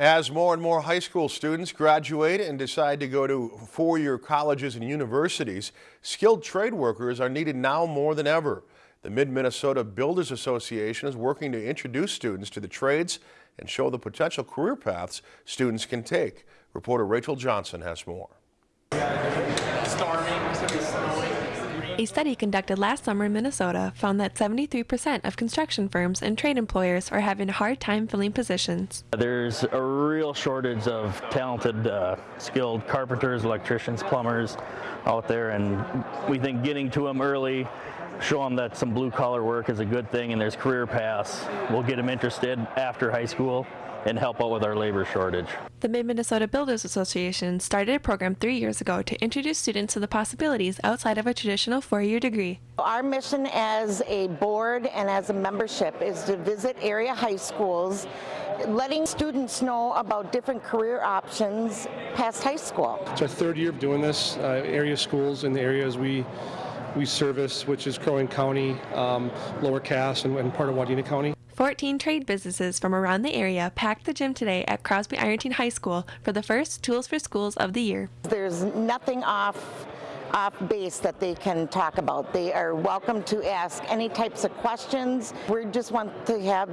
As more and more high school students graduate and decide to go to four-year colleges and universities, skilled trade workers are needed now more than ever. The Mid-Minnesota Builders Association is working to introduce students to the trades and show the potential career paths students can take. Reporter Rachel Johnson has more. A study conducted last summer in Minnesota found that 73% of construction firms and trade employers are having a hard time filling positions. There's a real shortage of talented, uh, skilled carpenters, electricians, plumbers out there, and we think getting to them early, show them that some blue collar work is a good thing and there's career paths, We'll get them interested after high school and help out with our labor shortage. The Mid-Minnesota Builders Association started a program three years ago to introduce students to the possibilities outside of a traditional four-year degree. Our mission as a board and as a membership is to visit area high schools letting students know about different career options past high school. It's our third year of doing this. Uh, area schools in the areas we we service, which is Crow Wing County, um, Lower Cass, and, and part of Wadena County. 14 trade businesses from around the area packed the gym today at Crosby Ironton High School for the first Tools for Schools of the year. There's nothing off off base that they can talk about. They are welcome to ask any types of questions. We just want to have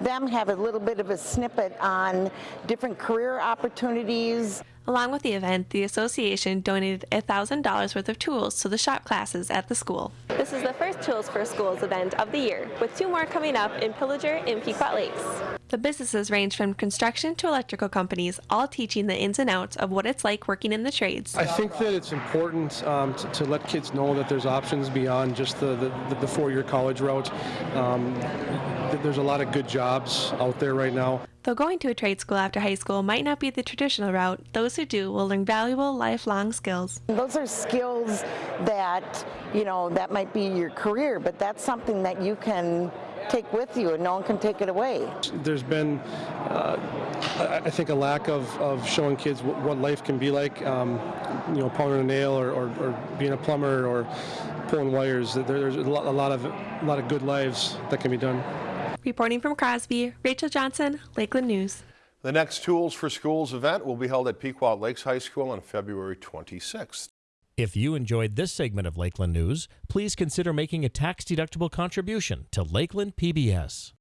them have a little bit of a snippet on different career opportunities. Along with the event, the association donated $1,000 worth of tools to the shop classes at the school. This is the first Tools for Schools event of the year, with two more coming up in Pillager and Pequot Lakes. The businesses range from construction to electrical companies, all teaching the ins and outs of what it's like working in the trades. I think that it's important um, to, to, let kids know that there's options beyond just the, the, the four-year college route. Um, there's a lot of good jobs out there right now. Though going to a trade school after high school might not be the traditional route, those who do will learn valuable lifelong skills. Those are skills that, you know, that might be your career, but that's something that you can take with you and no one can take it away. There's been, uh, I think, a lack of, of showing kids what life can be like, um, you know, pounding a nail or, or, or, being a plumber or pulling wires. There's a lot, a lot of a lot of good lives that can be done. Reporting from Crosby, Rachel Johnson, Lakeland News. The next Tools for Schools event will be held at Pequot Lakes High School on February 26th. If you enjoyed this segment of Lakeland News, please consider making a tax-deductible contribution to Lakeland PBS.